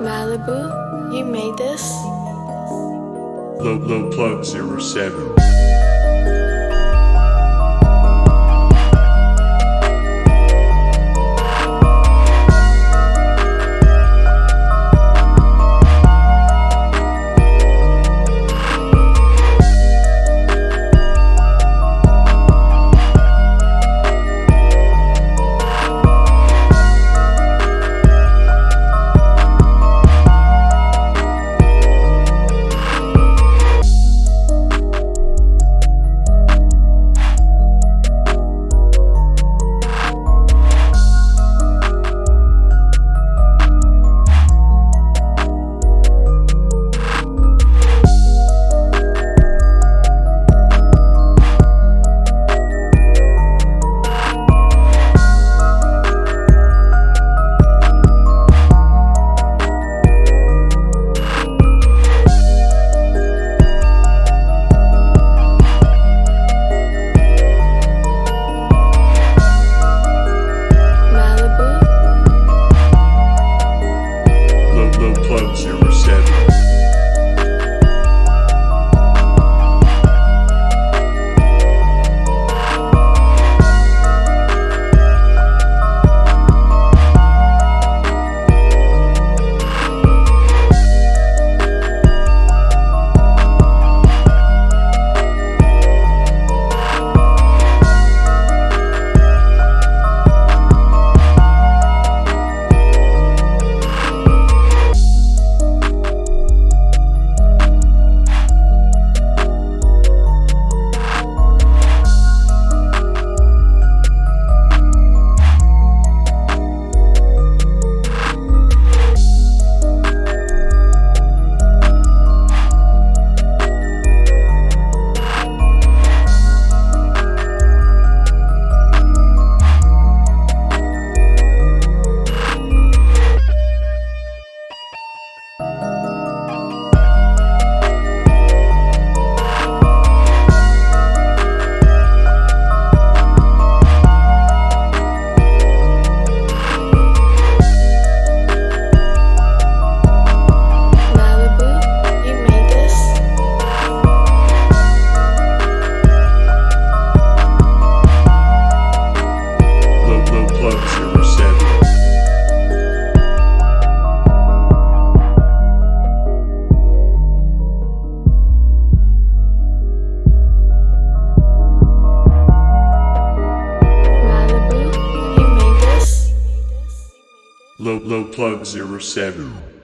Malibu, you made this? Low, low plug zero seven. Low, low plug zero Low, low plug zero seven.